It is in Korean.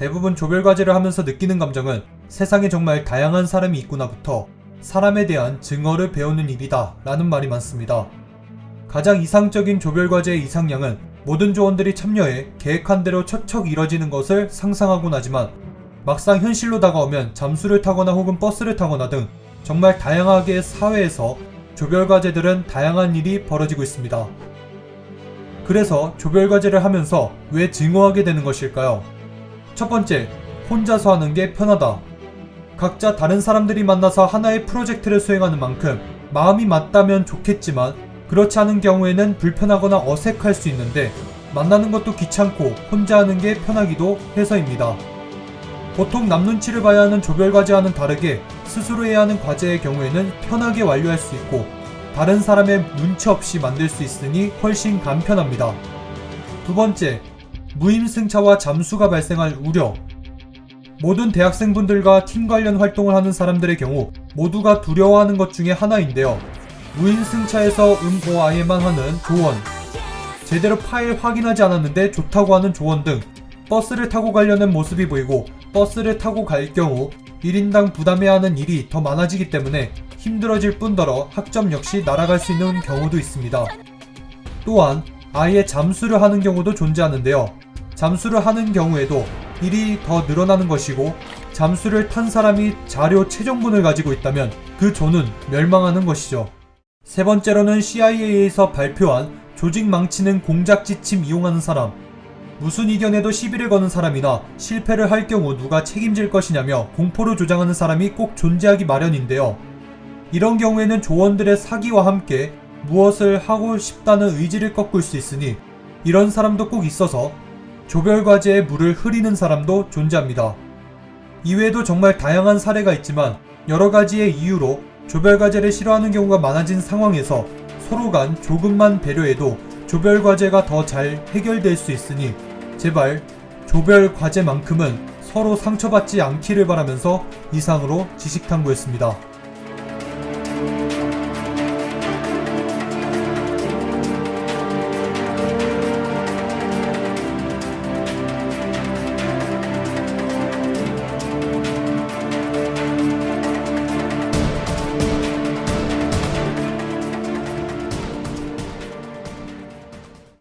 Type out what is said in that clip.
대부분 조별과제를 하면서 느끼는 감정은 세상에 정말 다양한 사람이 있구나부터 사람에 대한 증어를 배우는 일이다 라는 말이 많습니다. 가장 이상적인 조별과제의 이상량은 모든 조원들이 참여해 계획한 대로 척척 이뤄지는 것을 상상하곤 하지만 막상 현실로 다가오면 잠수를 타거나 혹은 버스를 타거나 등 정말 다양하게 사회에서 조별과제들은 다양한 일이 벌어지고 있습니다. 그래서 조별과제를 하면서 왜 증오하게 되는 것일까요? 첫 번째, 혼자서 하는 게 편하다. 각자 다른 사람들이 만나서 하나의 프로젝트를 수행하는 만큼 마음이 맞다면 좋겠지만 그렇지 않은 경우에는 불편하거나 어색할 수 있는데 만나는 것도 귀찮고 혼자 하는 게 편하기도 해서입니다. 보통 남 눈치를 봐야 하는 조별 과제와는 다르게 스스로 해야 하는 과제의 경우에는 편하게 완료할 수 있고 다른 사람의 눈치 없이 만들 수 있으니 훨씬 간편합니다. 두 번째, 무임승차와 잠수가 발생할 우려. 모든 대학생분들과 팀 관련 활동을 하는 사람들의 경우 모두가 두려워하는 것 중에 하나인데요. 무임승차에서 응고아예만 하는 조언, 제대로 파일 확인하지 않았는데 좋다고 하는 조언 등 버스를 타고 가려는 모습이 보이고 버스를 타고 갈 경우 1인당 부담해야 하는 일이 더 많아지기 때문에 힘들어질 뿐더러 학점 역시 날아갈 수 있는 경우도 있습니다. 또한 아예 잠수를 하는 경우도 존재하는데요. 잠수를 하는 경우에도 일이 더 늘어나는 것이고 잠수를 탄 사람이 자료 최종본을 가지고 있다면 그 조는 멸망하는 것이죠. 세 번째로는 CIA에서 발표한 조직 망치는 공작 지침 이용하는 사람. 무슨 이견에도 시비를 거는 사람이나 실패를 할 경우 누가 책임질 것이냐며 공포를 조장하는 사람이 꼭 존재하기 마련인데요. 이런 경우에는 조원들의 사기와 함께 무엇을 하고 싶다는 의지를 꺾을 수 있으니 이런 사람도 꼭 있어서 조별과제에 물을 흐리는 사람도 존재합니다. 이외에도 정말 다양한 사례가 있지만 여러 가지의 이유로 조별과제를 싫어하는 경우가 많아진 상황에서 서로 간 조금만 배려해도 조별과제가 더 잘 해결될 수 있으니 제발 조별과제만큼은 서로 상처받지 않기를 바라면서 이상으로 지식탐구였습니다.